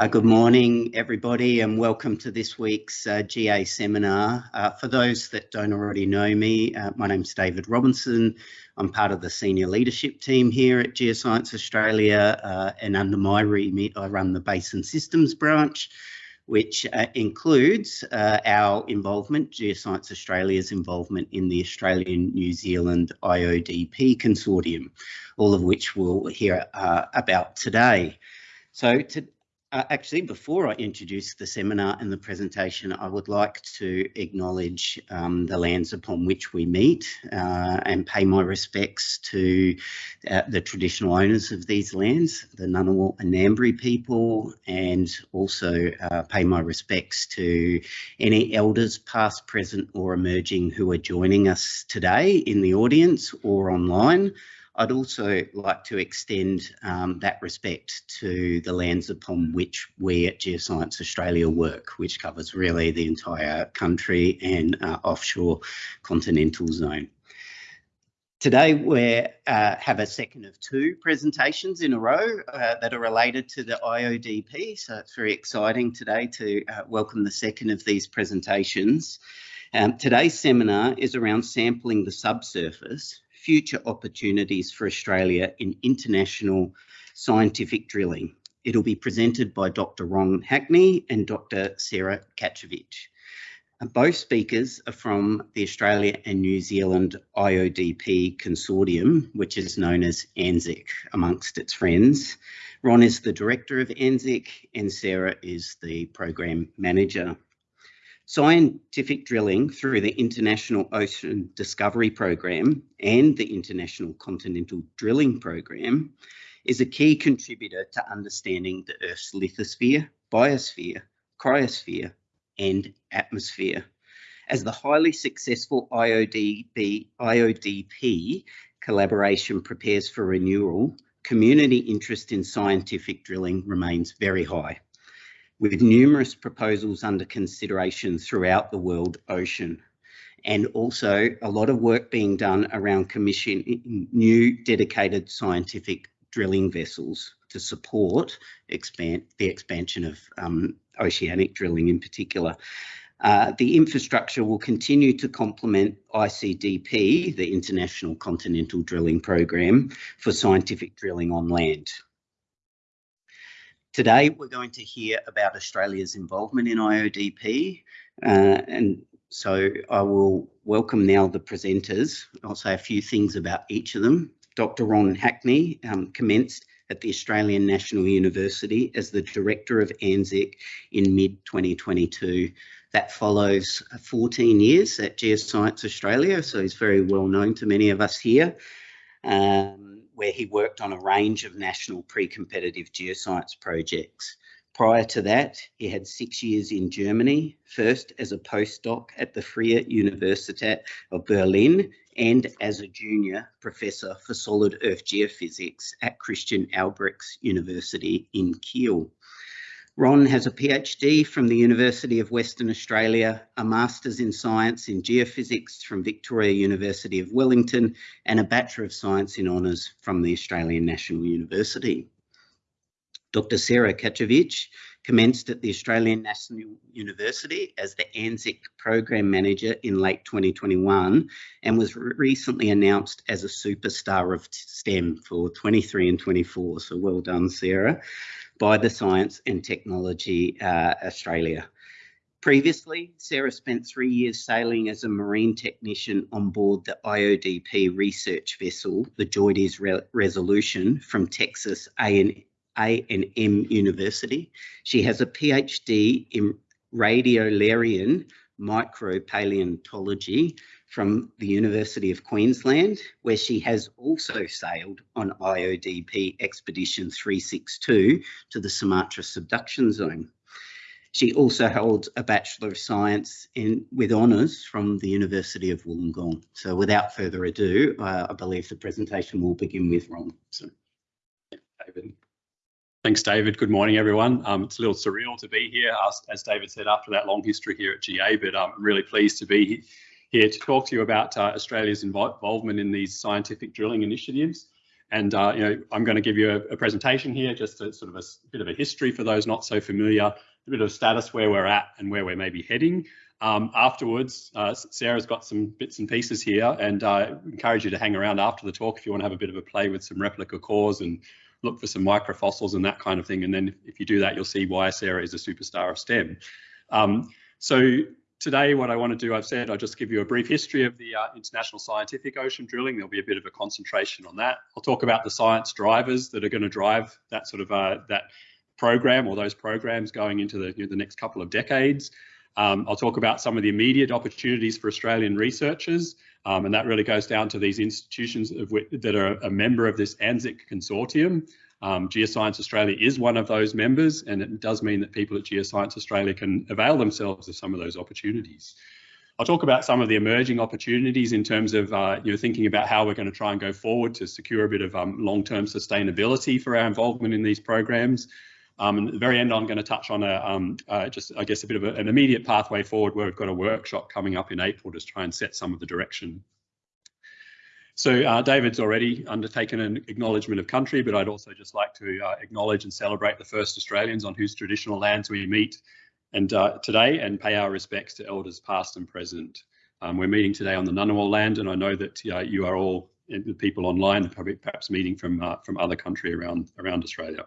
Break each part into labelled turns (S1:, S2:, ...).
S1: Uh, good morning, everybody, and welcome to this week's uh, GA seminar. Uh, for those that don't already know me, uh, my name's David Robinson. I'm part of the senior leadership team here at Geoscience Australia, uh, and under my remit, I run the Basin Systems branch, which uh, includes our involvement, Geoscience Australia's involvement in the Australian New Zealand IODP consortium, all of which we'll hear about today. So to, uh, actually, before I introduce the seminar and the presentation, I would like to acknowledge um, the lands upon which we meet uh, and pay my respects to uh, the traditional owners of these lands, the Ngunnawal and Ngambri people, and also uh, pay my respects to any elders past, present or emerging who are joining us today in the audience or online. I'd also like to extend um, that respect to the lands upon which we at Geoscience Australia work, which covers really the entire country and uh, offshore continental zone. Today we uh, have a second of two presentations in a row uh, that are related to the IODP, so it's very exciting today to uh, welcome the second of these presentations. Um, today's seminar is around sampling the subsurface future opportunities for Australia in international scientific drilling. It'll be presented by Dr. Ron Hackney and Dr. Sarah Kachovich. Uh, both speakers are from the Australia and New Zealand IODP consortium, which is known as ANZIC amongst its friends. Ron is the director of ANZIC and Sarah is the program manager. Scientific drilling through the International Ocean Discovery Program and the International Continental Drilling Program is a key contributor to understanding the Earth's lithosphere, biosphere, cryosphere, and atmosphere. As the highly successful IODP, IODP collaboration prepares for renewal, community interest in scientific drilling remains very high with numerous proposals under consideration throughout the world ocean and also a lot of work being done around commissioning new dedicated scientific drilling vessels to support expand the expansion of um, oceanic drilling in particular. Uh, the infrastructure will continue to complement ICDP, the International Continental Drilling Program, for scientific drilling on land. Today, we're going to hear about Australia's involvement in IODP. Uh, and so I will welcome now the presenters. I'll say a few things about each of them. Dr. Ron Hackney um, commenced at the Australian National University as the Director of ANZIC in mid-2022. That follows 14 years at Geoscience Australia, so he's very well known to many of us here. Um, where he worked on a range of national pre-competitive geoscience projects. Prior to that, he had six years in Germany, first as a postdoc at the Freie Universität of Berlin and as a junior professor for solid earth geophysics at Christian Albrechts University in Kiel. Ron has a PhD from the University of Western Australia, a Master's in Science in Geophysics from Victoria University of Wellington, and a Bachelor of Science in Honours from the Australian National University. Dr Sarah Kachovich commenced at the Australian National University as the ANZIC Program Manager in late 2021 and was recently announced as a superstar of STEM for 23 and 24. So well done, Sarah by the Science and Technology uh, Australia. Previously, Sarah spent three years sailing as a marine technician on board the IODP research vessel, the JOIDES Re Resolution from Texas A&M University. She has a PhD in radiolarian micropaleontology from the University of Queensland, where she has also sailed on IODP Expedition 362 to the Sumatra subduction zone. She also holds a Bachelor of Science in, with honours from the University of Wollongong. So without further ado, uh, I believe the presentation will begin with Ron. So,
S2: David. Thanks, David. Good morning, everyone. Um, it's a little surreal to be here, as, as, David said, after that long history here at GA, but I'm really pleased to be here to talk to you about uh, Australia's involvement in these scientific drilling initiatives And uh, you know, I'm going to give you a, a presentation here, just a sort of a bit of a history for those not so familiar, a bit of status where we're at and where we're maybe heading. Um, afterwards, uh, Sarah's got some bits and pieces here, and I uh, encourage you to hang around after the talk if you want to have a bit of a play with some replica cores and look for some microfossils and that kind of thing. And then if you do that, you'll see why Sarah is a superstar of STEM. Um, so today, what I want to do, I've said, I'll just give you a brief history of the uh, International Scientific Ocean Drilling. There'll be a bit of a concentration on that. I'll talk about the science drivers that are going to drive that sort of uh, that program or those programs going into the, you know, the next couple of decades. Um, I'll talk about some of the immediate opportunities for Australian researchers, um, and that really goes down to these institutions that are a member of this ANZIC consortium. Um, Geoscience Australia is one of those members, and it does mean that people at Geoscience Australia can avail themselves of some of those opportunities. I'll talk about some of the emerging opportunities in terms of uh, you know thinking about how we're going to try and go forward to secure a bit of um, long-term sustainability for our involvement in these programs. Um, and at the very end, I'm going to touch on a um, uh, just, I guess, a bit of a, an immediate pathway forward where we've got a workshop coming up in April to try and set some of the direction. So uh, David's already undertaken an acknowledgement of country, but I'd also just like to uh, acknowledge and celebrate the first Australians on whose traditional lands we meet and uh, today and pay our respects to elders past and present. Um, we're meeting today on the Ngunnawal land, and I know that uh, you are all the people online, probably perhaps meeting from uh, from other country around around Australia.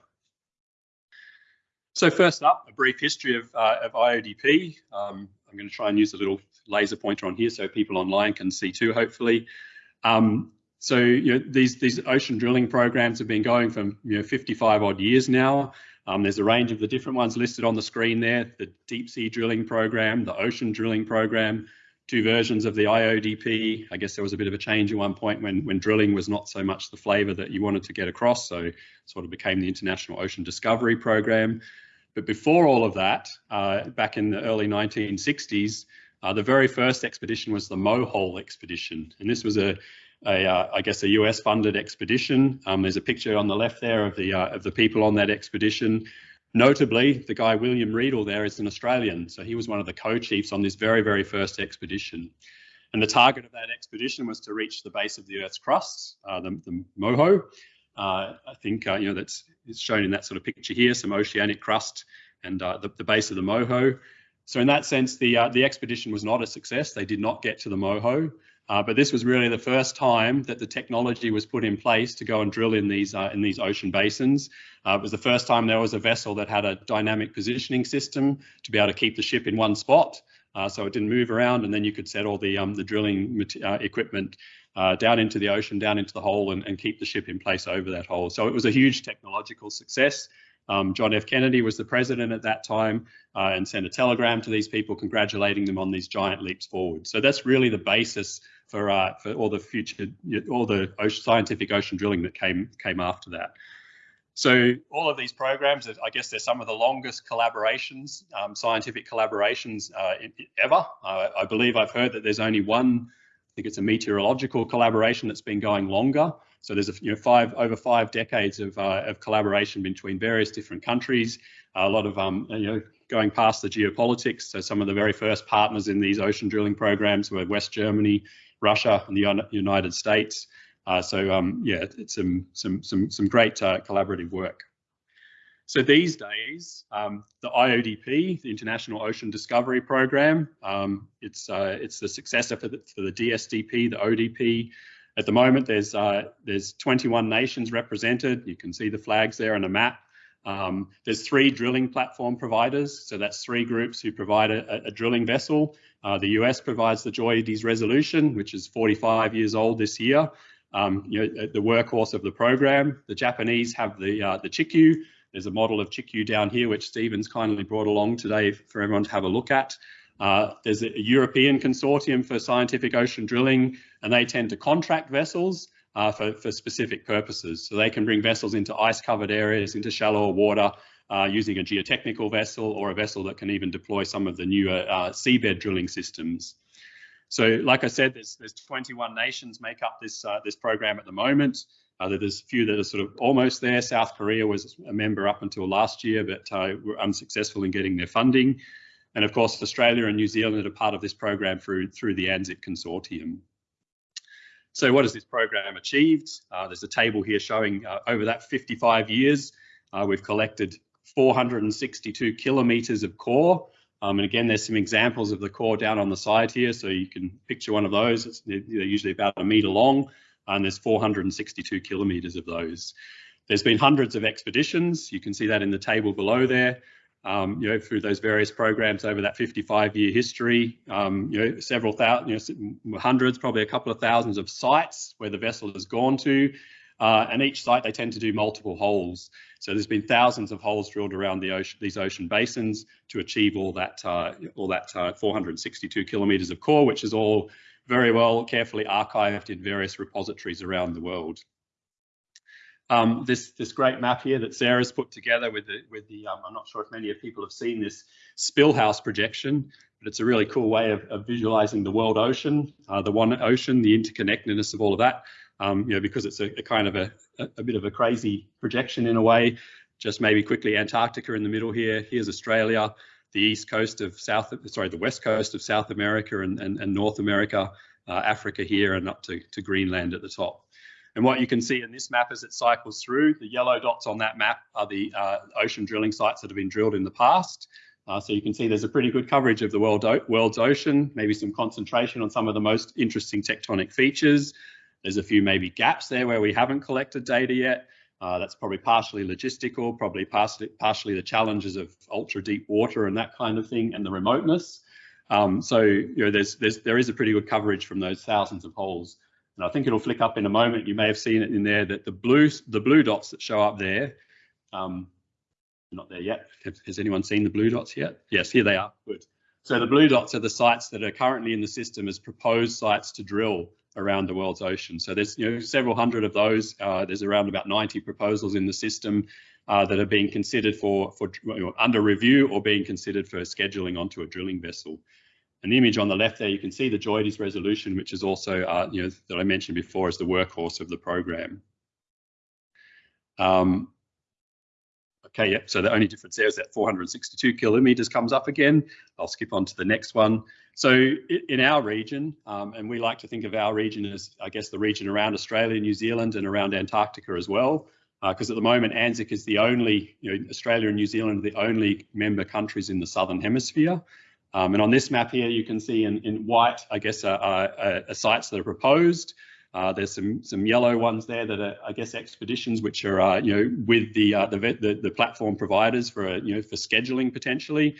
S2: So first up, a brief history of, uh, of IODP. Um, I'm going to try and use a little laser pointer on here so people online can see too, hopefully. Um, so you know, these, these ocean drilling programs have been going for you know, 55 odd years now. Um, there's a range of the different ones listed on the screen there, the deep sea drilling program, the ocean drilling program, two versions of the IODP. I guess there was a bit of a change at one point when, when drilling was not so much the flavour that you wanted to get across, so sort of became the International Ocean Discovery Program. But before all of that, uh, back in the early 1960s, uh, the very first expedition was the Mohole expedition. And this was a, a uh, I guess, a US funded expedition. Um, there's a picture on the left there of the, uh, of the people on that expedition. Notably, the guy William Riedel there is an Australian. So he was one of the co-chiefs on this very, very first expedition. And the target of that expedition was to reach the base of the Earth's crust, uh, the, the MOHO. Uh, I think, uh, you know, that's it's shown in that sort of picture here, some oceanic crust and uh, the, the, base of the Moho. So in that sense, the, uh, the expedition was not a success. They did not get to the Moho. Uh, but this was really the first time that the technology was put in place to go and drill in these uh, in these ocean basins. Uh, it was the first time there was a vessel that had a dynamic positioning system to be able to keep the ship in one spot, uh, so it didn't move around. And then you could set all the um, the drilling equipment uh, down into the ocean, down into the hole, and, and, keep the ship in place over that hole. So it was a huge technological success. Um, John F. Kennedy was the president at that time uh, and sent a telegram to these people congratulating them on these giant leaps forward. So that's really the basis for uh, for all the future, all the ocean, scientific ocean drilling that came came after that. So all of these programs, I guess they're some of the longest collaborations, um, scientific collaborations uh, ever. Uh, I believe I've heard that there's only one I think it's a meteorological collaboration that's been going longer. So there's a, you know five over five decades of, uh, of collaboration between various different countries. a lot of um, you know going past the geopolitics. So some of the very first partners in these ocean drilling programs were West Germany, Russia, and the United States. Uh, so um, yeah, it's some some some some great uh, collaborative work. So these days, um, the IODP, the International Ocean Discovery Program, um, it's uh, it's the successor for the, for the DSDP, the ODP. At the moment, there's uh, there's 21 nations represented. You can see the flags there on a map. Um, there's three drilling platform providers, so that's three groups who provide a, a drilling vessel. Uh, the US provides the JOIDES Resolution, which is 45 years old this year. Um, you know, the workhorse of the program. The Japanese have the uh, the Chikyu, there's a model of Chikyu down here, which Stephen's kindly brought along today for everyone to have a look at. Uh, there's a European consortium for scientific ocean drilling, and they tend to contract vessels uh, for, for specific purposes. So they can bring vessels into ice-covered areas, into shallower water, uh, using a geotechnical vessel or a vessel that can even deploy some of the newer uh, seabed drilling systems. So, like I said, there's, there's 21 nations make up this uh, this program at the moment. Uh, there's a few that are sort of almost there. South Korea was a member up until last year, but uh, were unsuccessful in getting their funding. And of course, Australia and New Zealand are part of this program through, through the ANZIC consortium. So what has this program achieved? Uh, there's a table here showing uh, over that 55 years, uh, we've collected 462 kilometres of core. Um, and again, there's some examples of the core down on the side here. So you can picture one of those. It's, they're usually about a metre long and there's 462 kilometres of those. There's been hundreds of expeditions. You can see that in the table below there um, you know, through those various programs over that 55 year history, um, you know, several thousand, you know, hundreds, probably a couple of thousands of sites where the vessel has gone to. Uh, and each site, they tend to do multiple holes. So there's been thousands of holes drilled around the ocean, these ocean basins to achieve all that, uh, all that uh, 462 kilometers of core, which is all very well carefully archived in various repositories around the world. Um, this this great map here that Sarah's put together with the with the um, I'm not sure if many of people have seen this Spilhaus projection, but it's a really cool way of, of visualizing the world ocean, uh, the one ocean, the interconnectedness of all of that. Um, you know, because it's a, a kind of a, a, a bit of a crazy projection in a way. Just maybe quickly Antarctica in the middle here. Here's Australia, the east coast of South, sorry, the west coast of South America and, and, and North America, uh, Africa here, and up to, to Greenland at the top. And what you can see in this map as it cycles through, the yellow dots on that map are the uh, ocean drilling sites that have been drilled in the past. Uh, so you can see there's a pretty good coverage of the world world's ocean, maybe some concentration on some of the most interesting tectonic features. There's a few maybe gaps there where we haven't collected data yet. Uh, that's probably partially logistical, probably partially, partially the challenges of ultra deep water and that kind of thing and the remoteness. Um, so you know, there's, there's, there is a pretty good coverage from those thousands of holes. And I think it'll flick up in a moment. You may have seen it in there that the blue the blue dots that show up there, um, not there yet. Has anyone seen the blue dots yet? Yes, here they are. Good. So the blue dots are the sites that are currently in the system as proposed sites to drill around the world's ocean. So there's you know several hundred of those. Uh, there's around about 90 proposals in the system uh, that are being considered for for you know, under review or being considered for scheduling onto a drilling vessel. The image on the left there, you can see the JOIDES resolution, which is also, uh, you know, that I mentioned before as the workhorse of the program. Um, okay, yeah, so the only difference there is that 462 kilometers comes up again. I'll skip on to the next one. So in our region, um, and we like to think of our region as, I guess, the region around Australia, New Zealand, and around Antarctica as well, because uh, at the moment, ANZIC is the only, you know, Australia and New Zealand are the only member countries in the Southern Hemisphere. Um, and on this map here, you can see in, in white, I guess, uh, uh, uh, sites that are proposed. Uh, there's some some yellow ones there that are, I guess, expeditions which are, uh, you know, with the, uh, the, the the platform providers for, you know, for scheduling potentially.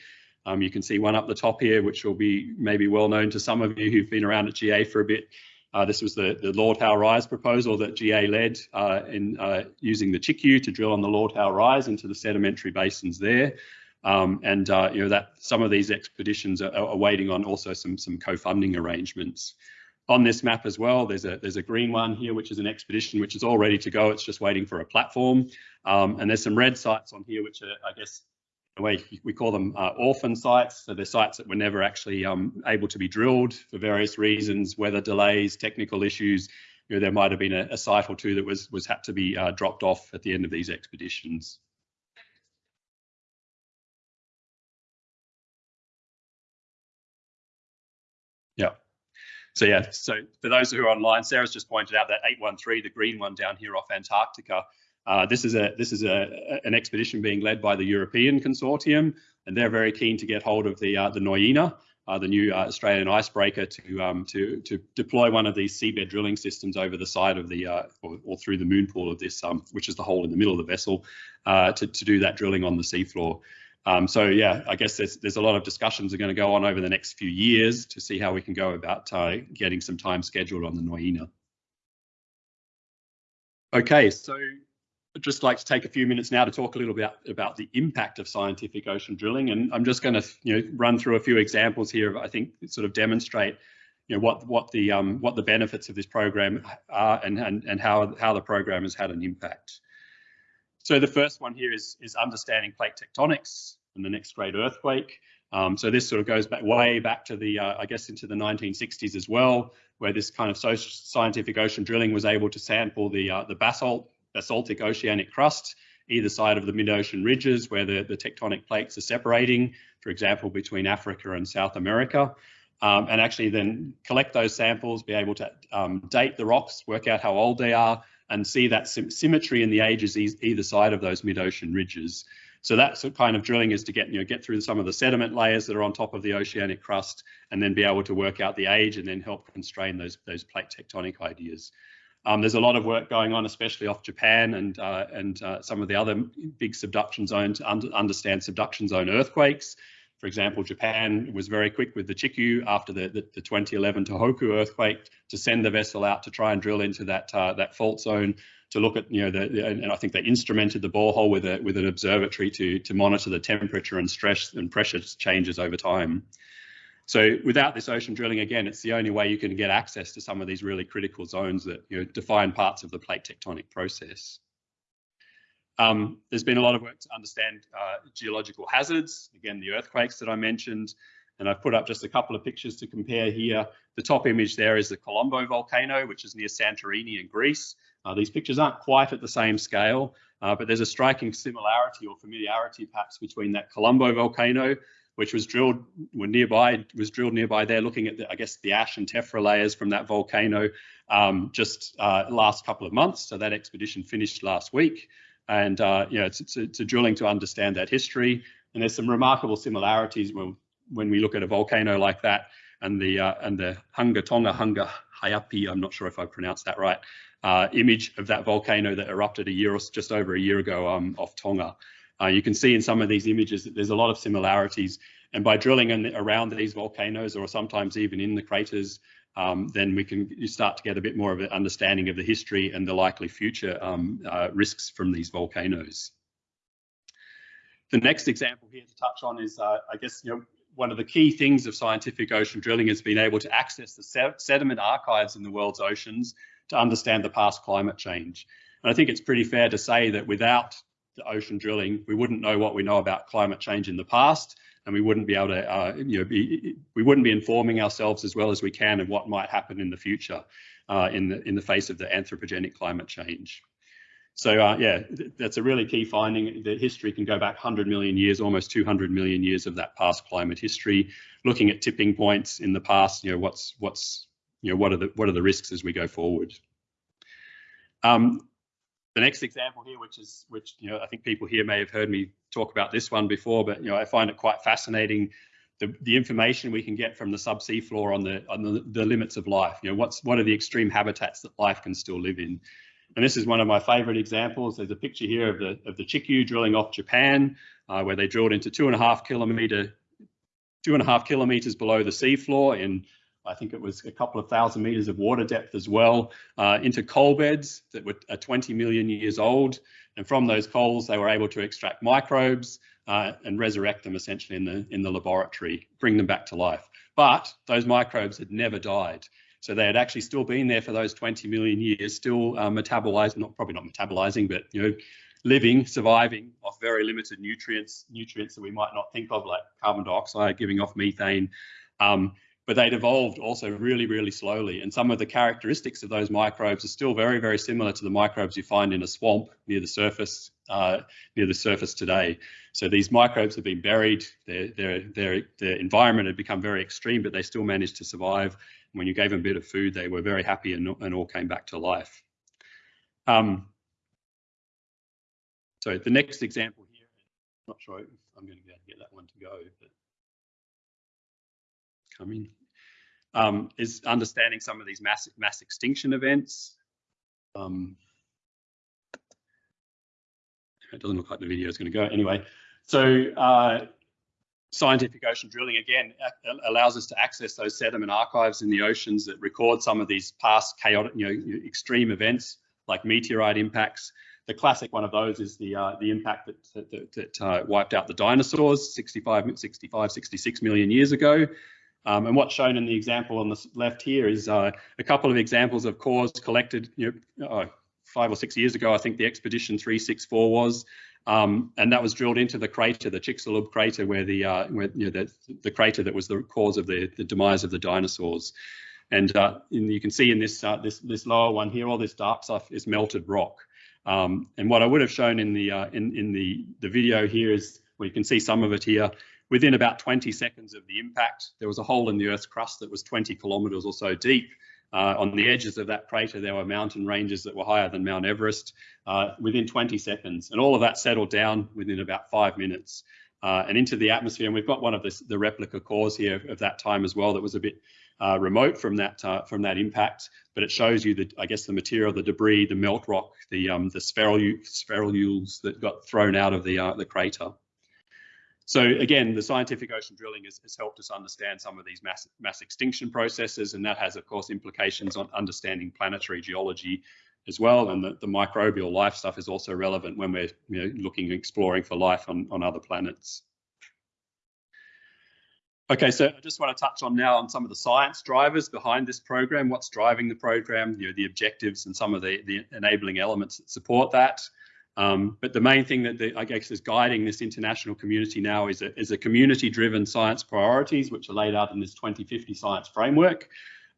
S2: Um, you can see one up the top here, which will be maybe well known to some of you who've been around at GA for a bit. this was the, the Lord Howe Rise proposal that GA led in using the Chikyu to drill on the Lord Howe Rise into the sedimentary basins there. Um, and uh, you know that some of these expeditions are, are, waiting on also some some co-funding arrangements. On this map as well, there's a there's a green one here, which is an expedition which is all ready to go. It's just waiting for a platform. Um, and there's some red sites on here, which are I guess the way we call them uh, orphan sites. So they're sites that were never actually um, able to be drilled for various reasons, weather delays, technical issues. You know, there might have been a, a site or two that was was had to be uh, dropped off at the end of these expeditions. So yeah, so for those who are online, Sarah's just pointed out that 813, the green one down here off Antarctica, uh, this is a this is a an expedition being led by the European consortium, and they're very keen to get hold of the uh, the Nuyina, uh, the new uh, Australian icebreaker, to um, to to deploy one of these seabed drilling systems over the side of the uh, or, or, through the moon pool of this, um, which is the hole in the middle of the vessel, uh, to to do that drilling on the seafloor. Um, so yeah, I guess there's there's a lot of discussions are going to go on over the next few years to see how we can go about uh, getting some time scheduled on the Nuyina. Okay, so I'd just like to take a few minutes now to talk a little bit about the impact of scientific ocean drilling, and I'm just going to you know run through a few examples here. I think sort of demonstrate you know what what the um, what the benefits of this program are and and and how how the program has had an impact. So the first one here is, is understanding plate tectonics and the next great earthquake. Um, so this sort of goes back way back to the, uh, I guess, into the 1960s as well, where this kind of social, scientific ocean drilling was able to sample the uh, the basalt, basaltic oceanic crust either side of the mid-ocean ridges where the, the tectonic plates are separating, for example, between Africa and South America. um, and actually then collect those samples, be able to um, date the rocks, work out how old they are, and see that symmetry in the ages either side of those mid-ocean ridges. So that kind of drilling is to get you know get through some of the sediment layers that are on top of the oceanic crust, and then be able to work out the age and then help constrain those those plate tectonic ideas. Um, there's a lot of work going on, especially off Japan and uh, and uh, some of the other big subduction zones to un understand subduction zone earthquakes. For example, Japan was very quick with the Chikyu after the, the, the 2011 Tohoku earthquake to send the vessel out to try and drill into that uh, that fault zone to look at, you know, the, and I think they instrumented the borehole with a with an observatory to to monitor the temperature and stress and pressure changes over time. So without this ocean drilling, again, it's the only way you can get access to some of these really critical zones that you know, define parts of the plate tectonic process. Um, there's been a lot of work to understand uh, geological hazards, again, the earthquakes that I mentioned, and I've put up just a couple of pictures to compare here. The top image there is the Kolumbo volcano, which is near Santorini in Greece. Uh, these pictures aren't quite at the same scale, uh, but there's a striking similarity or familiarity perhaps between that Kolumbo volcano, which was drilled when nearby, was drilled nearby there, looking at the, I guess the ash and tephra layers from that volcano um, just uh, last couple of months. So that expedition finished last week and uh, you know it's, it's, it's, a drilling to understand that history. And there's some remarkable similarities when when we look at a volcano like that and the uh, and the Hunga Tonga Hunga Hayapi, I'm not sure if I pronounced that right, uh, image of that volcano that erupted a year or just over a year ago um, off Tonga. Uh, you can see in some of these images that there's a lot of similarities. And by drilling in, around these volcanoes or sometimes even in the craters, um, then we can start to get a bit more of an understanding of the history and the likely future um, uh, risks from these volcanoes. The next example here to touch on is, uh, I guess, you know, one of the key things of scientific ocean drilling is being able to access the sediment archives in the world's oceans to understand the past climate change. And I think it's pretty fair to say that without the ocean drilling, we wouldn't know what we know about climate change in the past, and we wouldn't be able to, uh, you know, be, we wouldn't be informing ourselves as well as we can of what might happen in the future uh, in the in the face of the anthropogenic climate change. So uh, yeah, that's a really key finding. The history can go back 100 million years, almost 200 million years of that past climate history, looking at tipping points in the past. You know, what's what's you know what are the what are the risks as we go forward. Um, the next example here, which is which you know I think people here may have heard me talk about this one before, but you know I find it quite fascinating. The, the information we can get from the subsea floor on the on the, the limits of life. You know, what's what are the extreme habitats that life can still live in? And this is one of my favorite examples. There's a picture here of the of the Chikyu drilling off Japan, uh, where they drilled into two and a half kilometer, two and a half kilometers below the seafloor in I think it was a couple of thousand meters of water depth as well, uh, into coal beds that were 20 million years old. And from those coals, they were able to extract microbes uh, and resurrect them essentially in the, in the laboratory, bring them back to life. But those microbes had never died. So they had actually still been there for those 20 million years, still uh, metabolizing, not probably not metabolizing, but you know, living, surviving off very limited nutrients, nutrients that we might not think of, like carbon dioxide, giving off methane. Um, but they'd evolved also really, really slowly. And some of the characteristics of those microbes are still very, very similar to the microbes you find in a swamp near the surface, uh, near the surface today. So these microbes have been buried. Their, their, their, their environment had become very extreme, but they still managed to survive. When you gave them a bit of food, they were very happy and, and all came back to life. Um, so the next example here, I'm not sure if I'm going to be able to get that one to go, but coming, um, is understanding some of these mass, mass extinction events. Um, it doesn't look like the video is going to go anyway. So uh, scientific ocean drilling again allows us to access those sediment archives in the oceans that record some of these past chaotic, you know, extreme events like meteorite impacts. The classic one of those is the uh, the impact that that, that uh, wiped out the dinosaurs 65, 65, 66 million years ago. Um, and what's shown in the example on the left here is uh, a couple of examples of cores collected you know, uh, five or six years ago, I think the Expedition 364 was, um, and that was drilled into the crater, the Chicxulub crater, where the uh, where, you know, the, the crater that was the cause of the, the demise of the dinosaurs. And, uh, you can see in this uh, this this lower one here, all this dark stuff is melted rock. Um, and what I would have shown in the uh, in in the the video here is, well, you can see some of it here within about 20 seconds of the impact, there was a hole in the Earth's crust that was 20 kilometres or so deep. Uh, on the edges of that crater, there were mountain ranges that were higher than Mount Everest uh, within 20 seconds. And all of that settled down within about five minutes uh, and into the atmosphere. And we've got one of the, the replica cores here of that time as well that was a bit uh, remote from that uh, from that impact, but it shows you that I guess the material, the debris, the melt rock, the um, the spherules that got thrown out of the uh, the crater. So again, the scientific ocean drilling has, has, helped us understand some of these mass, mass extinction processes, and that has, of course, implications on understanding planetary geology as well. And the, the microbial life stuff is also relevant when we're you know, looking and exploring for life on, on other planets. Okay, so I just want to touch on now on some of the science drivers behind this program, what's driving the program, you know, the objectives and some of the, the enabling elements that support that. Um, but the main thing that the, I guess is guiding this international community now is a, is a community-driven science priorities, which are laid out in this 2050 science framework.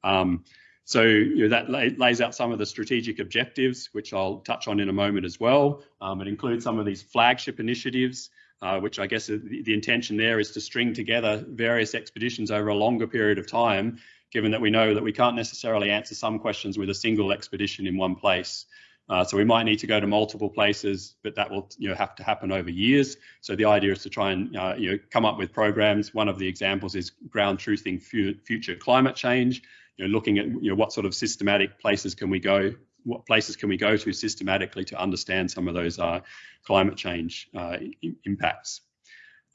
S2: Um, so you know, that lays out some of the strategic objectives, which I'll touch on in a moment as well. Um, it includes some of these flagship initiatives, uh, which I guess the, the, intention there is to string together various expeditions over a longer period of time, given that we know that we can't necessarily answer some questions with a single expedition in one place. Uh, so we might need to go to multiple places, but that will you know have to happen over years. So the idea is to try and uh, you know come up with programs. One of the examples is ground truthing future climate change, you know, looking at you know what sort of systematic places can we go, what places can we go to systematically to understand some of those uh, climate change uh, impacts.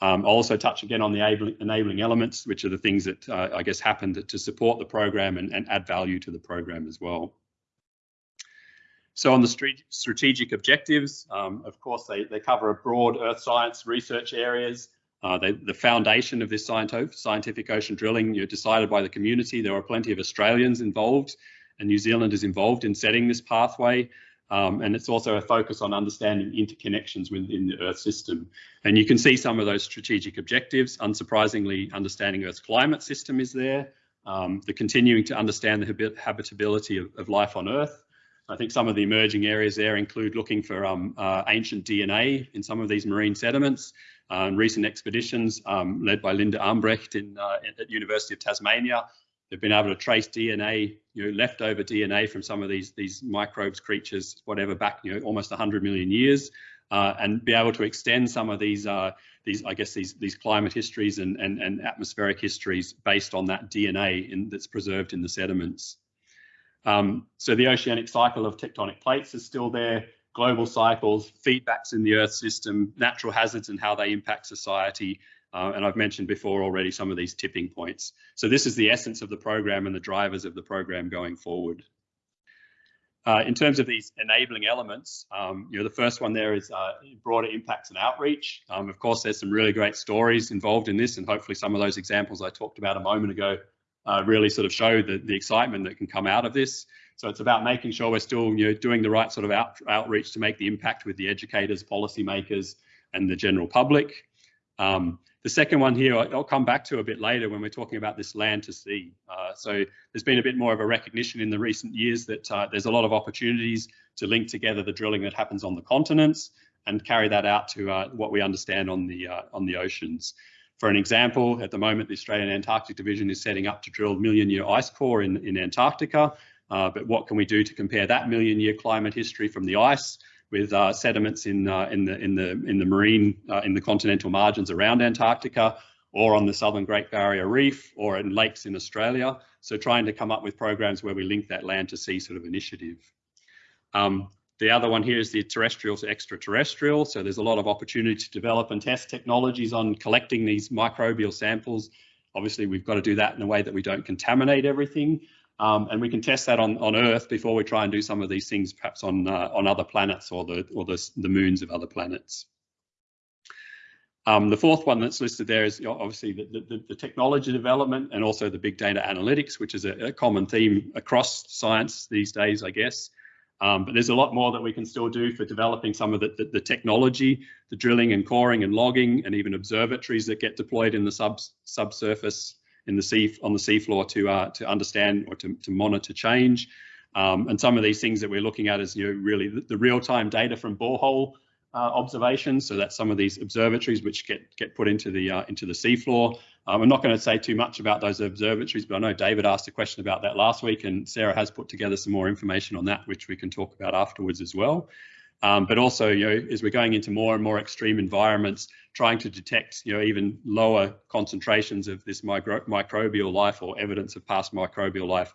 S2: Um, I'll also touch again on the enabling elements, which are the things that uh, I guess happened to support the program and, and, add value to the program as well. So on the strategic objectives, um, of course, they, they cover a broad earth science research areas, uh, they, the foundation of this scientific ocean drilling, you know, decided by the community. There were plenty of Australians involved, and New Zealand is involved in setting this pathway. Um, and it's also a focus on understanding interconnections within the Earth system. And you can see some of those strategic objectives. Unsurprisingly, understanding Earth's climate system is there. Um, the continuing to understand the habitability of, of, life on Earth. I think some of the emerging areas there include looking for um, uh, ancient DNA in some of these marine sediments, uh, recent expeditions um, led by Linda Armbrecht in, uh, at University of Tasmania. They've been able to trace DNA, you know, leftover DNA from some of these these microbes, creatures, whatever, back you know almost 100 million years, uh, and be able to extend some of these uh, these I guess these these climate histories and and, and atmospheric histories based on that DNA in, that's preserved in the sediments. Um, so the oceanic cycle of tectonic plates is still there global cycles, feedbacks in the Earth system, natural hazards and how they impact society. Uh, and I've mentioned before already some of these tipping points. So this is the essence of the program and the drivers of the program going forward. Uh, in terms of these enabling elements, um, you know, the first one there is uh, broader impacts and outreach. Um, of course, there's some really great stories involved in this, and hopefully some of those examples I talked about a moment ago uh, really sort of show the, the excitement that can come out of this. So it's about making sure we're still you know, doing the right sort of out, outreach to make the impact with the educators, policymakers, and the general public. Um, the second one here, I'll come back to a bit later when we're talking about this land to sea. Uh, so there's been a bit more of a recognition in the recent years that uh, there's a lot of opportunities to link together the drilling that happens on the continents and carry that out to uh, what we understand on the uh, on the oceans. For an example, at the moment, the Australian Antarctic Division is setting up to drill million year ice core in, in Antarctica. Uh, but what can we do to compare that million year climate history from the ice with uh, sediments in, uh, in, the, in, the, in the marine, uh, in the continental margins around Antarctica or on the Southern Great Barrier Reef or in lakes in Australia. So trying to come up with programs where we link that land to sea sort of initiative. Um, the other one here is the terrestrial to extraterrestrial. So there's a lot of opportunity to develop and test technologies on collecting these microbial samples. Obviously, we've got to do that in a way that we don't contaminate everything. Um, and we can test that on, on Earth before we try and do some of these things perhaps on uh, on other planets or the or the, the moons of other planets. Um, the fourth one that's listed there is obviously the, the, the, technology development and also the big data analytics, which is a, a common theme across science these days, I guess. Um, but there's a lot more that we can still do for developing some of the, the, the, technology, the drilling and coring and logging, and even observatories that get deployed in the sub, subsurface in the sea on the seafloor to uh, to understand or to, to monitor change. Um, and some of these things that we're looking at is you know really the, the real-time data from borehole uh, observations. So that's some of these observatories which get get put into the uh, into the seafloor. Um, I'm not going to say too much about those observatories, but I know David asked a question about that last week, and Sarah has put together some more information on that, which we can talk about afterwards as well. Um, but also, you know, as we're going into more and more extreme environments, trying to detect, you know, even lower concentrations of this micro microbial life or evidence of past microbial life,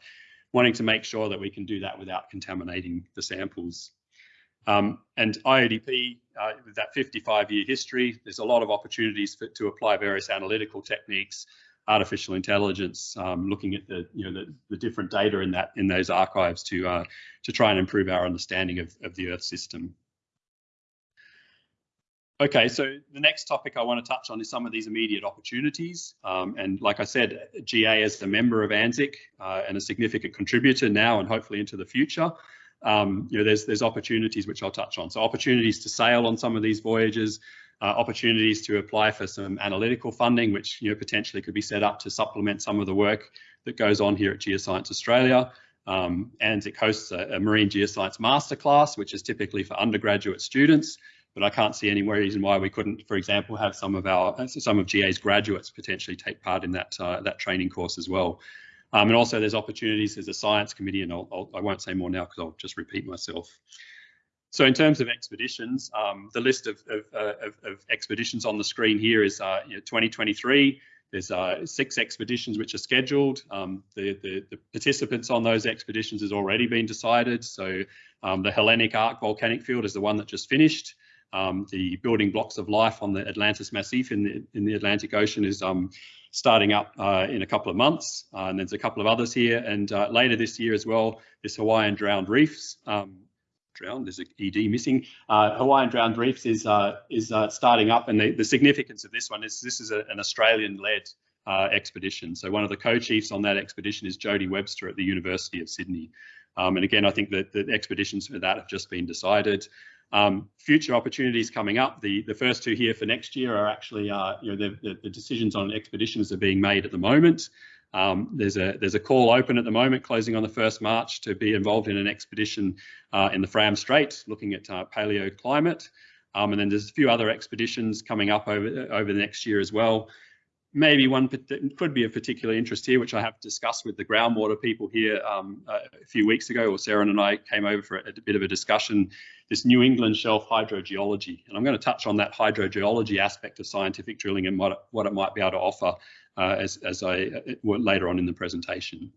S2: wanting to make sure that we can do that without contaminating the samples. Um, and IODP, uh, with that 55 year history, there's a lot of opportunities for, to apply various analytical techniques, artificial intelligence, um, looking at the, you know, the, the, different data in that in those archives to, uh, to try and improve our understanding of, of the Earth system. Okay, so the next topic I want to touch on is some of these immediate opportunities. Um, and like I said, GA is a member of ANZIC uh, and a significant contributor now and hopefully into the future um, you know, there's there's opportunities which I'll touch on. So opportunities to sail on some of these voyages, uh, opportunities to apply for some analytical funding, which you know potentially could be set up to supplement some of the work that goes on here at Geoscience Australia. Um, and it hosts a, a marine geoscience masterclass, which is typically for undergraduate students. But I can't see any reason why we couldn't, for example, have some of our some of GA's graduates potentially take part in that uh, that training course as well. Um, and also there's opportunities, there's a science committee, and I'll, I'll, I will not say more now because I'll just repeat myself. So in terms of expeditions, um, the list of, of, uh, of, of, expeditions on the screen here is uh, you know, 2023. There's uh, six expeditions which are scheduled. Um, the, the, the, participants on those expeditions has already been decided. So um, the Hellenic Arc volcanic field is the one that just finished. Um, the building blocks of life on the Atlantis Massif in the, in the Atlantic Ocean is um, starting up uh, in a couple of months. Uh, and there's a couple of others here. And uh, later this year as well, this Hawaiian Drowned Reefs. Um, drowned, there's an ED missing. Uh, Hawaiian Drowned Reefs is uh, is uh, starting up. And the, the, significance of this one is this is a, an Australian-led expedition. So one of the co-chiefs on that expedition is Jody Webster at the University of Sydney. Um, and again, I think that the expeditions for that have just been decided. Um, future opportunities coming up. The the first two here for next year are actually uh, you know the, the, decisions on expeditions are being made at the moment. Um, there's a there's a call open at the moment, closing on the first March, to be involved in an expedition uh, in the Fram Strait, looking at uh, paleoclimate. Um, and then there's a few other expeditions coming up over over the next year as well maybe one could be of particular interest here, which I have discussed with the groundwater people here um, a few weeks ago, or Sarah and I came over for a, a, bit of a discussion, this New England shelf hydrogeology. And I'm going to touch on that hydrogeology aspect of scientific drilling and what, what it might be able to offer uh, as, as I uh, later on in the presentation.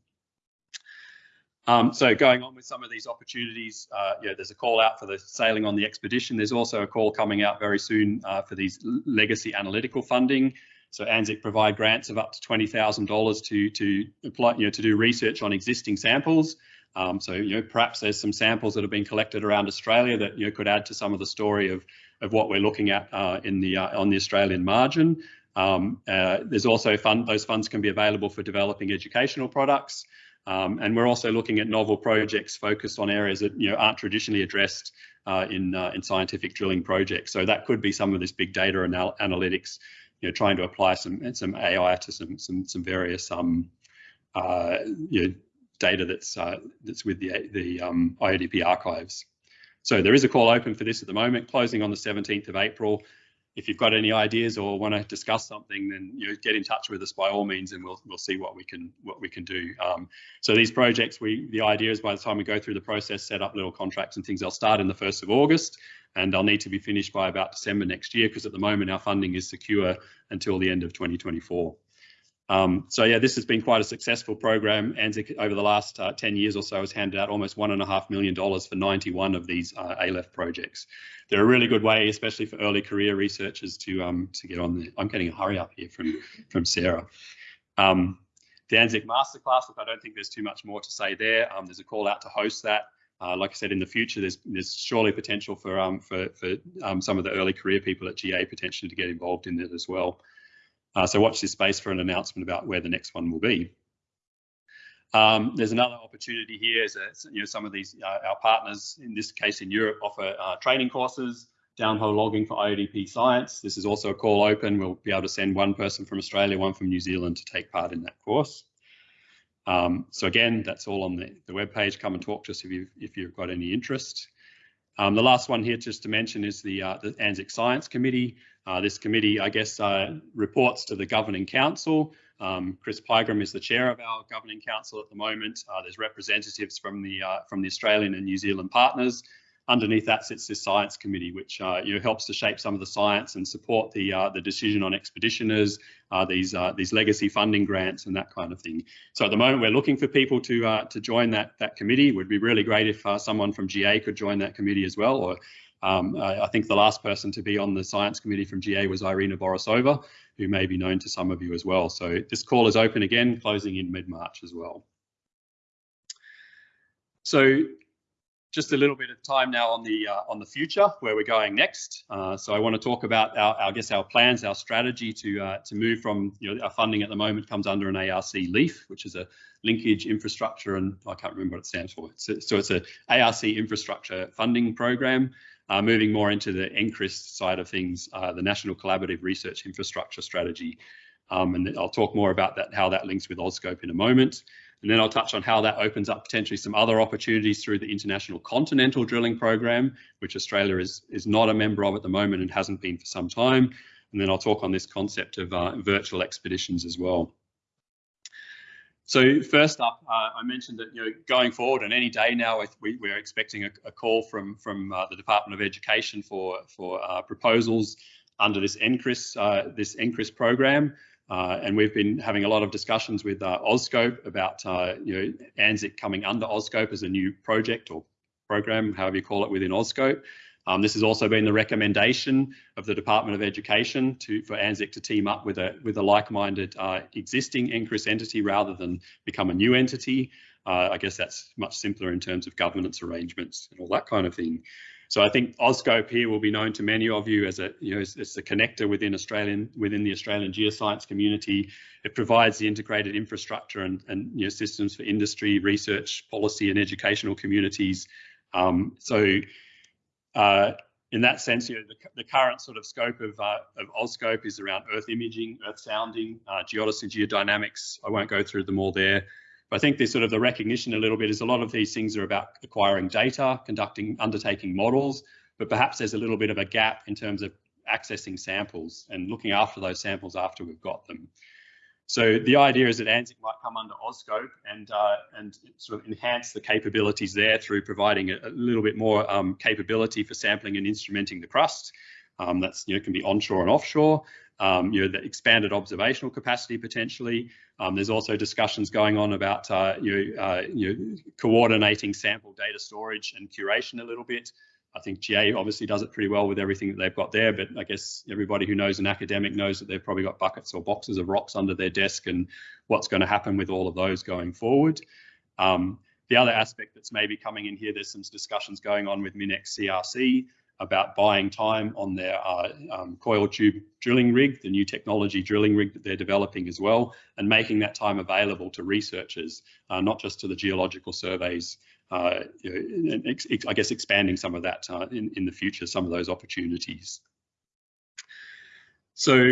S2: Um, so going on with some of these opportunities, uh, there's a call out for the sailing on the expedition. There's also a call coming out very soon uh, for these legacy analytical funding. So ANZIC provide grants of up to $20,000 to to apply, you know, to do research on existing samples. Um, so you know, perhaps there's some samples that have been collected around Australia that you know could add to some of the story of of what we're looking at uh, in the uh, on the Australian margin. Um, uh, there's also fund; those funds can be available for developing educational products. Um, and we're also looking at novel projects focused on areas that you know aren't traditionally addressed uh, in uh, in scientific drilling projects. So that could be some of this big data anal analytics you know, trying to apply some some AI to some some some various um, uh, you know, data that's uh, that's with the the um, IODP archives. So there is a call open for this at the moment, closing on the 17th of April. If you've got any ideas or want to discuss something, then you know, get in touch with us by all means, and we'll we'll see what we can what we can do. Um, so these projects, we the idea is by the time we go through the process, set up little contracts and things, they'll start in the 1st of August and they'll need to be finished by about December next year because at the moment our funding is secure until the end of 2024. Um, so yeah, this has been quite a successful program. ANZIC over the last uh, 10 years or so has handed out almost one and a half million dollars for 91 of these uh, ALEF projects. They're a really good way, especially for early career researchers to um, to get on the. I'm getting a hurry up here from from Sarah. Um, the ANZIC Masterclass, look, I don't think there's too much more to say there. Um, there's a call out to host that. Uh, like I said, in the future, there's there's surely potential for um, for for um, some of the early career people at GA potentially to get involved in it as well. Uh, so watch this space for an announcement about where the next one will be. Um, there's another opportunity here. Is that, you know some of these uh, our partners, in this case in Europe, offer uh, training courses, downhole logging for IODP science. This is also a call open. We'll be able to send one person from Australia, one from New Zealand to take part in that course. Um, so again, that's all on the, the web page. Come and talk to us if you've, if you've got any interest. Um, the last one here just to mention is the, uh, the ANZIC Science Committee. Uh, this committee, I guess, uh, reports to the Governing Council. Um, Chris Pigram is the chair of our Governing Council at the moment. Uh, there's representatives from the uh, from the Australian and New Zealand partners. Underneath that sits this science committee, which uh, you know helps to shape some of the science and support the uh, the decision on expeditioners, uh, these uh, these legacy funding grants and that kind of thing. So at the moment, we're looking for people to to join that that committee. It would be really great if someone from GA could join that committee as well, or um, I, I, think the last person to be on the science committee from GA was Irina Borissova, who may be known to some of you as well. So this call is open again, closing in mid-March as well. So just a little bit of time now on the uh, on the future, where we're going next. Uh, so I want to talk about our, our, I guess, our plans, our strategy to uh, to move from, you know, our funding at the moment comes under an ARC LIEF, which is a linkage infrastructure, and I can't remember what it stands for. A, so it's a ARC infrastructure funding program uh, moving more into the NCRIS side of things, uh, the National Collaborative Research Infrastructure Strategy. Um, and I'll talk more about that, how that links with AuScope in a moment. And then I'll touch on how that opens up potentially some other opportunities through the International Continental Drilling Program, which Australia is, is not a member of at the moment and hasn't been for some time. And then I'll talk on this concept of uh, virtual expeditions as well. So first up, uh, I mentioned that you know going forward and any day now we, we're expecting a, a call from from uh, the Department of Education for for uh, proposals under this NCRIS uh, this NCRIS program, uh, and we've been having a lot of discussions with uh, AuScope about you know ANZIC coming under AuScope as a new project or program, however you call it within AuScope. Um, this has also been the recommendation of the Department of Education to, for ANZIC to team up with a, with a like-minded uh, existing NCRIS entity rather than become a new entity. Uh, I guess that's much simpler in terms of governance arrangements and all that kind of thing. So I think AuScope here will be known to many of you as a, you know, it's, a connector within Australian, within the Australian geoscience community. It provides the integrated infrastructure and, and you know, systems for industry, research, policy, and educational communities. Um, so uh, in that sense, you know, the, the, current sort of scope of, uh, of AuScope is around Earth imaging, Earth sounding, uh, geodesy geodynamics. I won't go through them all there. I think there's sort of the recognition a little bit is a lot of these things are about acquiring data, conducting, undertaking models, but perhaps there's a little bit of a gap in terms of accessing samples and looking after those samples after we've got them. So the idea is that ANZIC might come under AuScope and uh, and sort of enhance the capabilities there through providing a, a little bit more um, capability for sampling and instrumenting the crust. Um, that's you know can be onshore and offshore. Um, you know the expanded observational capacity potentially. Um, there's also discussions going on about uh, you know, uh, you know coordinating sample data storage and curation a little bit. I think GA obviously does it pretty well with everything that they've got there, but I guess everybody who knows an academic knows that they've probably got buckets or boxes of rocks under their desk and what's going to happen with all of those going forward. Um, the other aspect that's maybe coming in here, there's some discussions going on with Minex CRC about buying time on their uh, um, coil tube drilling rig, the new technology drilling rig that they're developing as well, and making that time available to researchers, uh, not just to the geological surveys uh, you know, I guess expanding some of that uh, in, in the future, some of those opportunities. So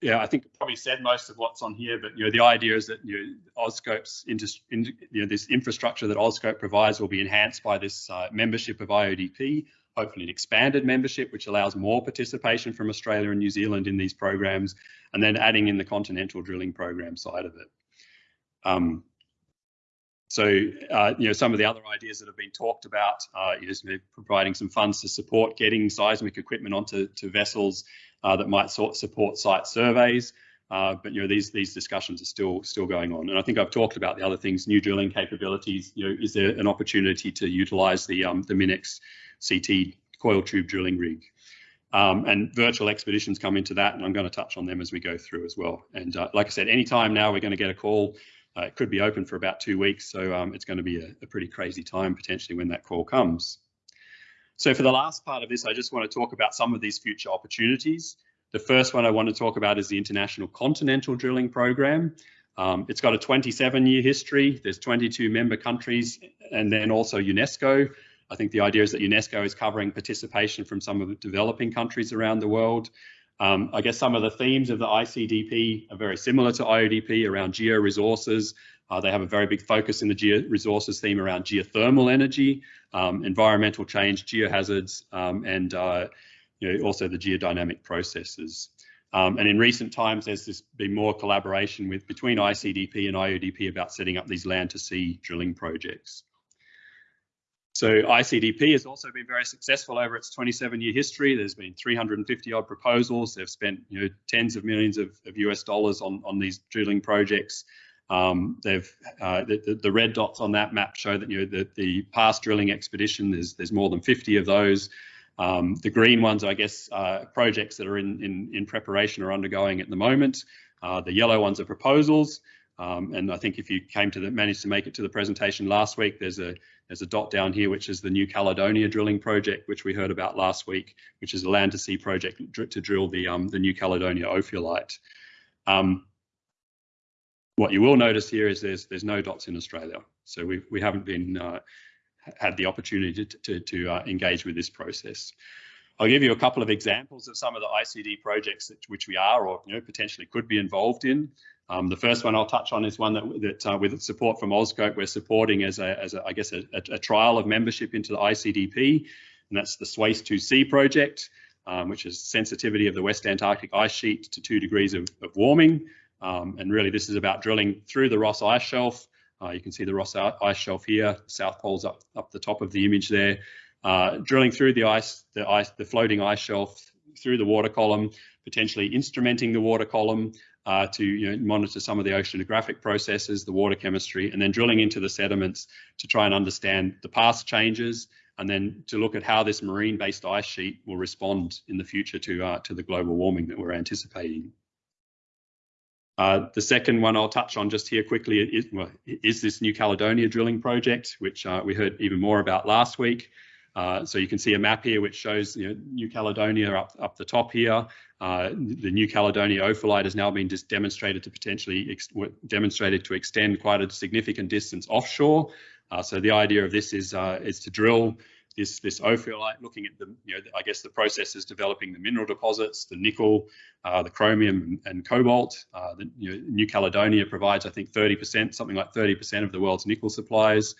S2: yeah, I think I probably said most of what's on here, but you know the idea is that you know AuScope's in, you know this infrastructure that AuScope provides will be enhanced by this uh, membership of IODP, hopefully an expanded membership which allows more participation from Australia and New Zealand in these programs, and then adding in the continental drilling program side of it. Um, so, uh, you know, some of the other ideas that have been talked about uh, is providing some funds to support getting seismic equipment onto to vessels uh, that might sort support site surveys. Uh, but you know, these these discussions are still still going on, and I think I've talked about the other things, new drilling capabilities. You know, is there an opportunity to utilise the um, the Minex CT coil tube drilling rig? Um, and virtual expeditions come into that, and I'm going to touch on them as we go through as well. And uh, like I said, anytime now we're going to get a call uh, it could be open for about two weeks, so um, it's going to be a, a, pretty crazy time potentially when that call comes. So for the last part of this, I just want to talk about some of these future opportunities. The first one I want to talk about is the International Continental Drilling Program. Um, it's got a 27 year history. There's 22 member countries and then also UNESCO. I think the idea is that UNESCO is covering participation from some of the developing countries around the world. Um, I guess some of the themes of the ICDP are very similar to IODP around geo resources, Uh, they have a very big focus in the geo resources theme around geothermal energy, um, environmental change, geohazards, um, and uh, you know, also the geodynamic processes. Um, and in recent times, there's been more collaboration with between ICDP and IODP about setting up these land to sea drilling projects. So ICDP has also been very successful over its 27 year history. There's been 350 odd proposals. They've spent you know tens of millions of, of US dollars on, on these drilling projects. Um, they've uh, the, the, red dots on that map show that you know the, the past drilling expedition. There's there's more than 50 of those. Um, the green ones, I guess, uh, projects that are in, in, in preparation or undergoing at the moment. Uh, the yellow ones are proposals. Um, and I think if you came to the, managed to make it to the presentation last week, there's a there's a dot down here, which is the New Caledonia drilling project, which we heard about last week, which is a land to sea project to drill the um, the New Caledonia ophiolite. Um, what you will notice here is there's there's no dots in Australia, so we we haven't been uh, had the opportunity to, to, to uh, engage with this process. I'll give you a couple of examples of some of the ICD projects that, which we are or you know, potentially could be involved in. Um, the first one I'll touch on is one that, that uh, with support from Auscope, we're supporting as, a, as a, I guess, a, a, trial of membership into the ICDP, and that's the SWAIS 2C project, um, which is sensitivity of the West Antarctic ice sheet to two degrees of, of warming. Um, and really, this is about drilling through the Ross Ice Shelf uh, you can see the Ross Ice Shelf here, South Pole's up, up the top of the image there. Uh, drilling through the ice, the ice, the floating ice shelf through the water column, potentially instrumenting the water column uh, to you know, monitor some of the oceanographic processes, the water chemistry, and then drilling into the sediments to try and understand the past changes, and then to look at how this marine-based ice sheet will respond in the future to uh, to the global warming that we're anticipating. Uh, the second one I'll touch on just here quickly is, well, is this New Caledonia drilling project, which uh, we heard even more about last week. Uh, so you can see a map here which shows you know, New Caledonia up, up the top here. Uh, the New Caledonia ophiolite has now been just demonstrated to potentially demonstrated to extend quite a significant distance offshore. Uh, so the idea of this is uh, is to drill this this ophiolite, looking at the you know I guess the processes developing the mineral deposits, the nickel, uh, the chromium and, cobalt. Uh, the, you know, New Caledonia provides I think 30%, something like 30% of the world's nickel supplies.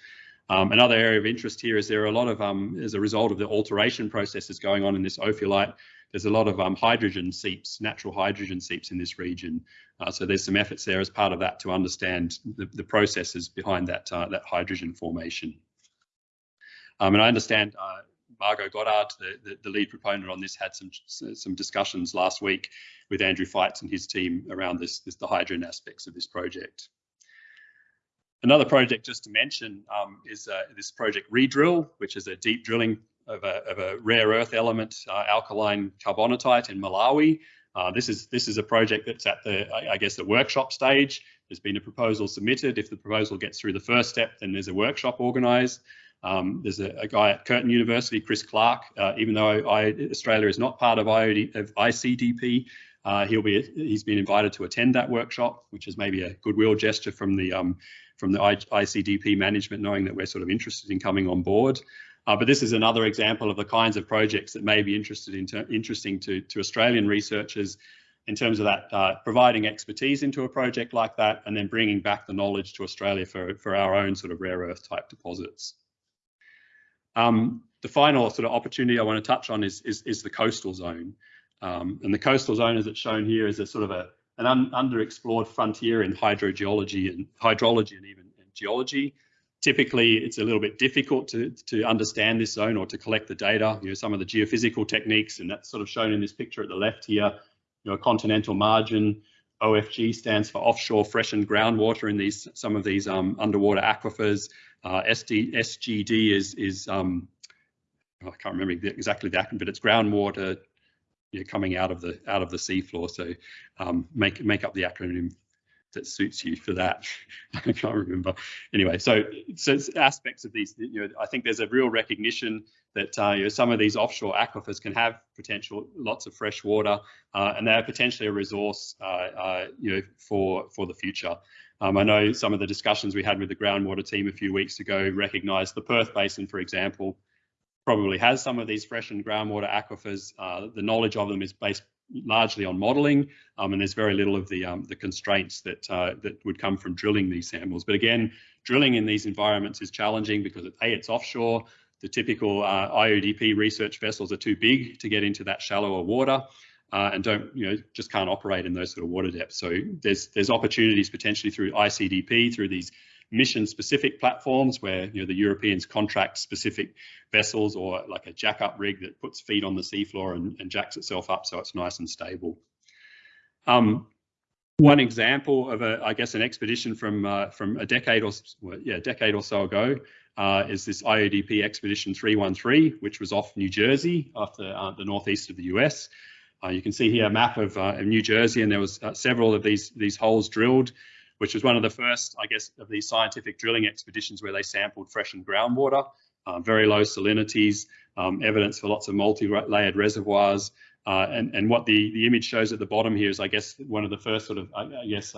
S2: Um, another area of interest here is there are a lot of um, as a result of the alteration processes going on in this ophiolite. There's a lot of um, hydrogen seeps, natural hydrogen seeps in this region. Uh, so there's some efforts there as part of that to understand the, the processes behind that uh, that hydrogen formation. Um, and I understand uh, Margot Goddard, the, the, the, lead proponent on this, had some some discussions last week with Andrew Feitz and his team around this, this the hydrogen aspects of this project. Another project just to mention um, is uh, this project Redrill, which is a deep drilling of a, of a rare earth element, uh, alkaline carbonatite in Malawi. Uh, this is this is a project that's at the I, I guess the workshop stage. There's been a proposal submitted. If the proposal gets through the first step, then there's a workshop organised. Um, there's a, a, guy at Curtin University, Chris Clark. Uh, even though I, Australia is not part of, IOD, of ICDP, uh, he'll be he's been invited to attend that workshop, which is maybe a goodwill gesture from the um, from the ICDP management, knowing that we're sort of interested in coming on board. Uh, but this is another example of the kinds of projects that may be interested in interesting to, to Australian researchers in terms of that uh, providing expertise into a project like that and then bringing back the knowledge to Australia for, for our own sort of rare earth type deposits. Um, the final sort of opportunity I want to touch on is, is, is the coastal zone. Um, and the coastal zone, as it's shown here, is a sort of a, an un, underexplored frontier in hydrogeology and hydrology and even and geology. Typically, it's a little bit difficult to, to understand this zone or to collect the data. You know, some of the geophysical techniques, and that's sort of shown in this picture at the left here. You know, a continental margin, OFG stands for offshore freshened groundwater in these some of these um, underwater aquifers. Uh, SD, SGD is is um, I can't remember exactly the acronym, but it's groundwater you know, coming out of the out of the seafloor. So um, make make up the acronym that suits you for that. I can't remember. Anyway, so so aspects of these, you know, I think there's a real recognition that uh, you know, some of these offshore aquifers can have potential lots of fresh water, uh, and they're potentially a resource, uh, uh, you know, for for the future. Um, I know some of the discussions we had with the groundwater team a few weeks ago recognised the Perth Basin, for example, probably has some of these freshened groundwater aquifers. Uh, the knowledge of them is based largely on modelling, um, and there's very little of the um, the constraints that uh, that would come from drilling these samples. But again, drilling in these environments is challenging because a it's offshore. The typical uh, IODP research vessels are too big to get into that shallower water. Uh, and don't you know just can't operate in those sort of water depths. So there's there's opportunities potentially through ICDP through these mission specific platforms where you know the Europeans contract specific vessels or like a jack up rig that puts feet on the seafloor and, and jacks itself up so it's nice and stable. Um, one example of a, I guess, an expedition from uh, from a decade or well, yeah, decade or so ago uh, is this IODP Expedition 313, which was off New Jersey, off the, uh, the northeast of the US. Uh, you can see here a map of, uh, of New Jersey, and there was uh, several of these these holes drilled which was one of the first, I guess, of these scientific drilling expeditions where they sampled freshened groundwater, uh, very low salinities, um, evidence for lots of multi-layered reservoirs. And, and what the, the image shows at the bottom here is, I guess, one of the first sort of, I, guess,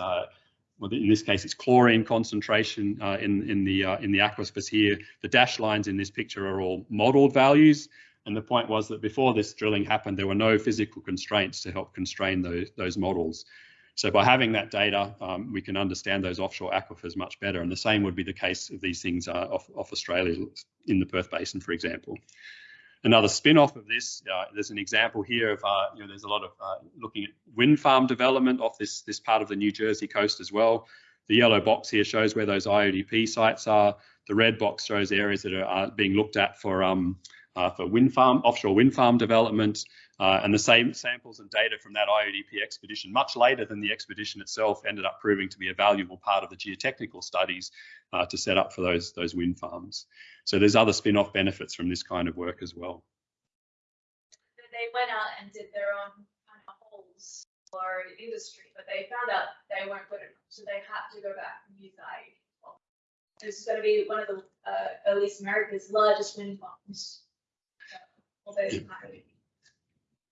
S2: well, in this case, it's chlorine concentration uh, in, in, the, uh, in the aquifers here. The dashed lines in this picture are all modeled values. And the point was that before this drilling happened, there were no physical constraints to help constrain those, those models. So by having that data, um, we can understand those offshore aquifers much better. And the same would be the case of these things uh, off, off, Australia in the Perth Basin, for example. Another spin-off of this, uh, there's an example here of, uh, you know, there's a lot of uh, looking at wind farm development off this, this part of the New Jersey coast as well. The yellow box here shows where those IODP sites are. The red box shows areas that are being looked at for um, uh, for wind farm, offshore wind farm development. Uh, and the same samples and data from that IODP expedition, much later than the expedition itself, ended up proving to be a valuable part of the geotechnical studies uh, to set up for those, those wind farms. So there's other spin-off benefits from this kind of work as well.
S3: They went out and did their own kind of holes for industry, but they found out they weren't good enough, so they had to go back and use IODP. It's going to be one of the, uh, at least America's largest wind farms. So,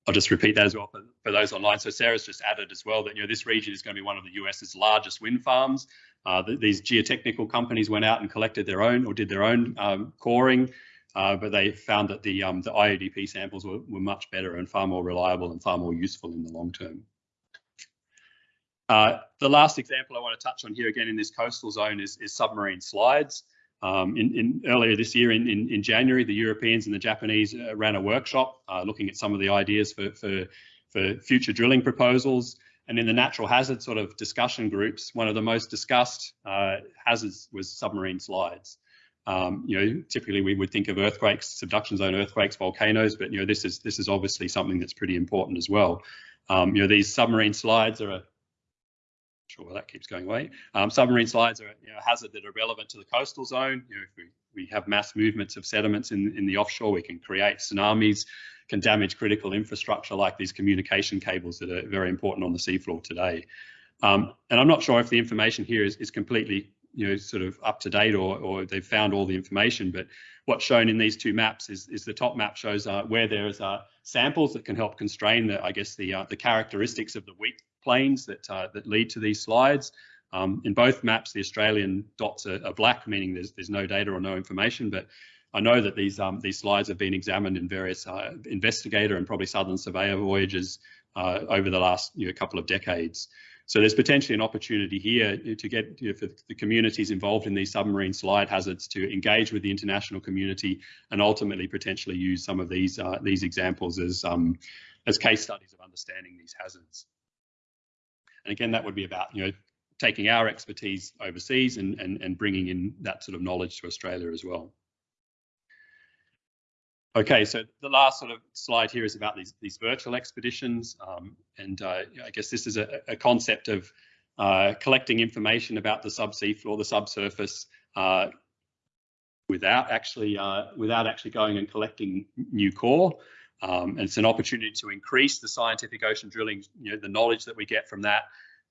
S2: I'll just repeat that as well for, for, those online. So Sarah's just added as well that you know this region is going to be one of the US's largest wind farms. Uh, the, these geotechnical companies went out and collected their own or did their own um, coring, uh, but they found that the um, the IODP samples were, were much better and far more reliable and far more useful in the long term. Uh, the last example I want to touch on here again in this coastal zone is, is submarine slides. Um, in, in, earlier this year, in, in, in, January, the Europeans and the Japanese uh, ran a workshop uh, looking at some of the ideas for, for, for future drilling proposals. And in the natural hazard sort of discussion groups, one of the most discussed uh, hazards was submarine slides. Um, you know, typically we would think of earthquakes, subduction zone earthquakes, volcanoes, but you know, this is this is obviously something that's pretty important as well. Um, you know, these submarine slides are a sure why that keeps going away. Um, submarine slides are you know, a hazard that are relevant to the coastal zone. You know, if we, we have mass movements of sediments in, in the offshore, we can create tsunamis, can damage critical infrastructure like these communication cables that are very important on the seafloor today. Um, and I'm not sure if the information here is, is completely you know sort of up to date or, or they've found all the information but what's shown in these two maps is, is the top map shows uh, where there's uh, samples that can help constrain the I guess the uh, the characteristics of the weak planes that, uh, that lead to these slides. Um, in both maps, the Australian dots are, are, black, meaning there's, there's no data or no information, but I know that these, um, these slides have been examined in various uh, investigator and probably southern surveyor voyages uh, over the last you know, couple of decades. So there's potentially an opportunity here to get you know, for the communities involved in these submarine slide hazards to engage with the international community and ultimately potentially use some of these uh, these examples as um, as case studies of understanding these hazards. And again, that would be about, you know, taking our expertise overseas and, and, and bringing in that sort of knowledge to Australia as well. Okay, so the last sort of slide here is about these, these virtual expeditions. Um, and uh, I guess this is a, a concept of uh, collecting information about the subsea floor, the subsurface, uh, without actually uh, without actually going and collecting new core. Um, and it's an opportunity to increase the scientific ocean drilling, you know, the knowledge that we get from that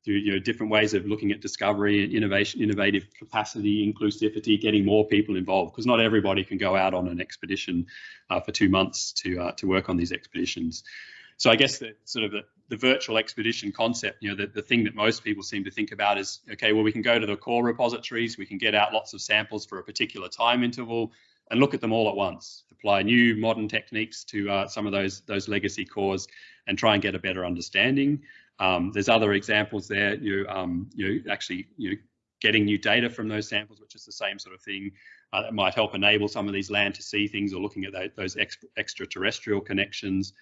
S2: through you know, different ways of looking at discovery, and innovation, innovative capacity, inclusivity, getting more people involved, because not everybody can go out on an expedition uh, for two months to uh, to work on these expeditions. So I guess the sort of the, the virtual expedition concept, you know, the, the thing that most people seem to think about is, okay, well, we can go to the core repositories, we can get out lots of samples for a particular time interval, and look at them all at once. Apply new modern techniques to uh, some of those those legacy cores and try and get a better understanding. Um, there's other examples there. You um, you actually you getting new data from those samples, which is the same sort of thing uh, that might help enable some of these land to sea things or looking at those ex extraterrestrial connections.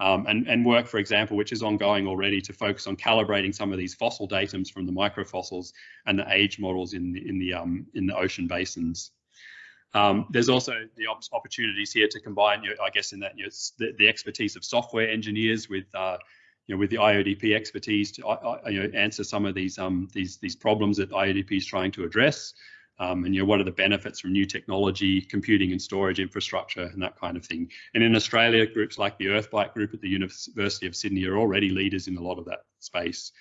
S2: Um, and, and, work, for example, which is ongoing already to focus on calibrating some of these fossil datums from the microfossils and the age models in the, in the, um, in the ocean basins. Um, there's also the op opportunities here to combine, you know, I guess, in that you know, the, the, expertise of software engineers with, uh, you know, with the IODP expertise to uh, you know, answer some of these um, these these problems that IODP is trying to address. Um, and you know what are the benefits from new technology, computing and storage infrastructure, and that kind of thing. And in Australia, groups like the Earthbyte group at the University of Sydney are already leaders in a lot of that space.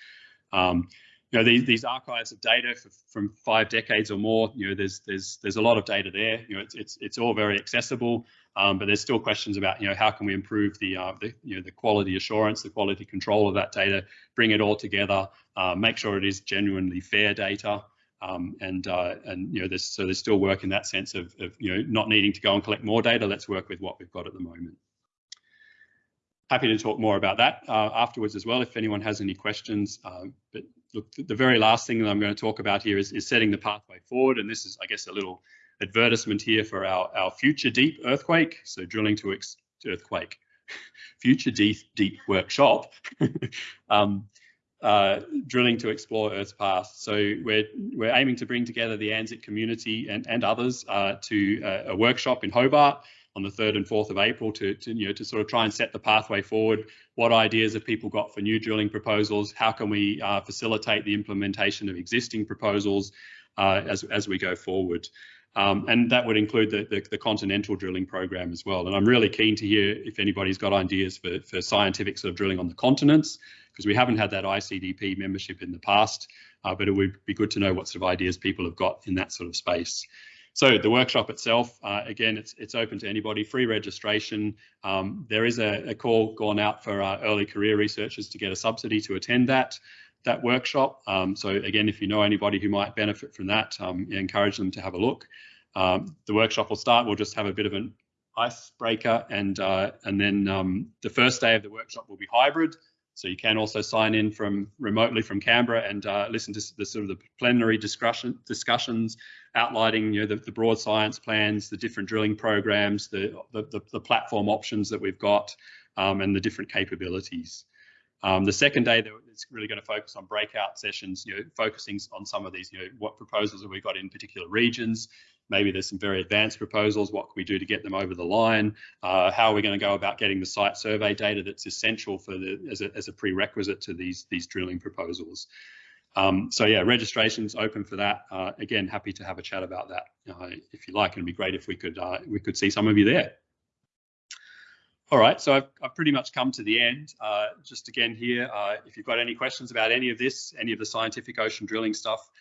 S2: Um, you know these, these archives of data for, from five decades or more. You know there's there's there's a lot of data there. You know it's it's it's all very accessible, um, but there's still questions about you know how can we improve the uh, the you know the quality assurance, the quality control of that data, bring it all together, uh, make sure it is genuinely fair data. Um, and uh, and you know there's so there's still work in that sense of, of you know not needing to go and collect more data. Let's work with what we've got at the moment. Happy to talk more about that uh, afterwards as well if anyone has any questions. Uh, but look, the very last thing that I'm going to talk about here is, is setting the pathway forward. And this is, I guess, a little advertisement here for our, our future deep earthquake. So drilling to earthquake, future deep, deep workshop. um, uh, drilling to explore Earth's past. So we're we're aiming to bring together the ANZIC community and and others uh, to uh, a workshop in Hobart on the 3rd and 4th of April to, to you know to sort of try and set the pathway forward. What ideas have people got for new drilling proposals? How can we uh, facilitate the implementation of existing proposals uh, as as we go forward? Um, and that would include the, the, the, continental drilling program as well. And I'm really keen to hear if anybody's got ideas for, for scientific sort of drilling on the continents, because we haven't had that ICDP membership in the past, uh, but it would be good to know what sort of ideas people have got in that sort of space. So the workshop itself, uh, again, it's it's open to anybody, free registration. Um, there is a, a, call gone out for uh, early career researchers to get a subsidy to attend that that workshop. Um, so again, if you know anybody who might benefit from that, um, encourage them to have a look. Um, the workshop will start. We'll just have a bit of an icebreaker, and uh, and then um, the first day of the workshop will be hybrid. So you can also sign in from remotely from Canberra and uh, listen to the sort of the plenary discussion discussions outlining you know the, the broad science plans, the different drilling programs, the the, the platform options that we've got, um, and the different capabilities. Um, the second day, it's really going to focus on breakout sessions, you know, focusing on some of these, you know, what proposals have we got in particular regions, maybe there's some very advanced proposals. What can we do to get them over the line? Uh, how are we going to go about getting the site survey data that's essential for the as a, as a prerequisite to these these drilling proposals? Um, so yeah, registration's open for that. Uh, again, happy to have a chat about that uh, if you like. It'd be great if we could uh, we could see some of you there. All right, so I've, I've pretty much come to the end. Uh, just again here, uh, if you've got any questions about any of this, any of the scientific ocean drilling stuff,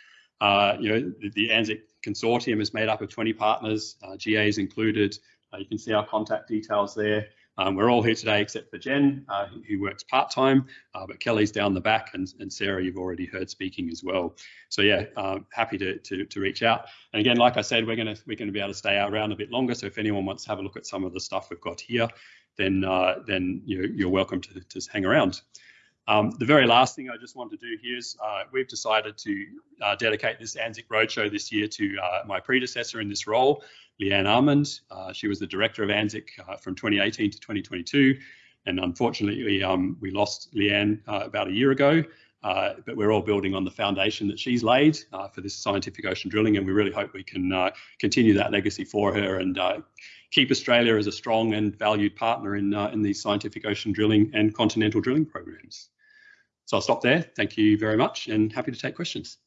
S2: uh, you know, the, the ANZIC consortium is made up of 20 partners, uh, GAs included. Uh, you can see our contact details there. Um, we're all here today except for Jen, uh, who works part-time, uh, but Kelly's down the back and, and, Sarah, you've already heard speaking as well. So yeah, um, happy to, to, to, reach out. And again, like I said, we're gonna, we're gonna be able to stay around a bit longer. So if anyone wants to have a look at some of the stuff we've got here, then, uh, then you're, you're welcome to, to hang around. Um, the very last thing I just want to do here is uh, we've decided to uh, dedicate this ANZIC Roadshow this year to uh, my predecessor in this role, Leanne Armand. Uh, she was the director of ANZIC uh, from 2018 to 2022. And unfortunately, um, we lost Leanne uh, about a year ago. but we're all building on the foundation that she's laid for this scientific ocean drilling, and we really hope we can continue that legacy for her and keep Australia as a strong and valued partner in, uh, in these scientific ocean drilling and continental drilling programs. So I'll stop there. Thank you very much and happy to take questions.